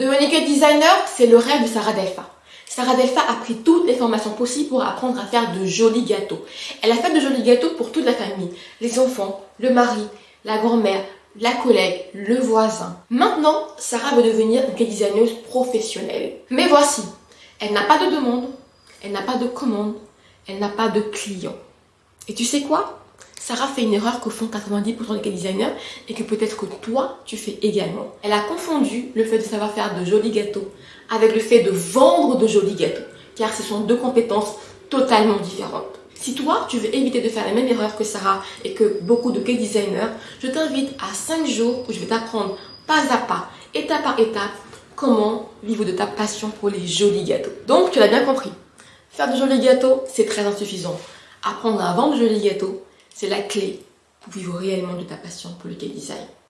Devenir cake designer, c'est le rêve de Sarah Delpha. Sarah Delpha a pris toutes les formations possibles pour apprendre à faire de jolis gâteaux. Elle a fait de jolis gâteaux pour toute la famille, les enfants, le mari, la grand-mère, la collègue, le voisin. Maintenant, Sarah veut devenir une designer professionnelle. Mais voici, elle n'a pas de demande, elle n'a pas de commande, elle n'a pas de client. Et tu sais quoi? Sarah fait une erreur que font 90% des designers et que peut-être que toi, tu fais également. Elle a confondu le fait de savoir faire de jolis gâteaux avec le fait de vendre de jolis gâteaux, car ce sont deux compétences totalement différentes. Si toi, tu veux éviter de faire la même erreur que Sarah et que beaucoup de cake designers, je t'invite à 5 jours où je vais t'apprendre pas à pas, étape par étape, comment vivre de ta passion pour les jolis gâteaux. Donc, tu l'as bien compris. Faire de jolis gâteaux, c'est très insuffisant. Apprendre à vendre de jolis gâteaux, c'est la clé pour vivre réellement de ta passion pour le cake design.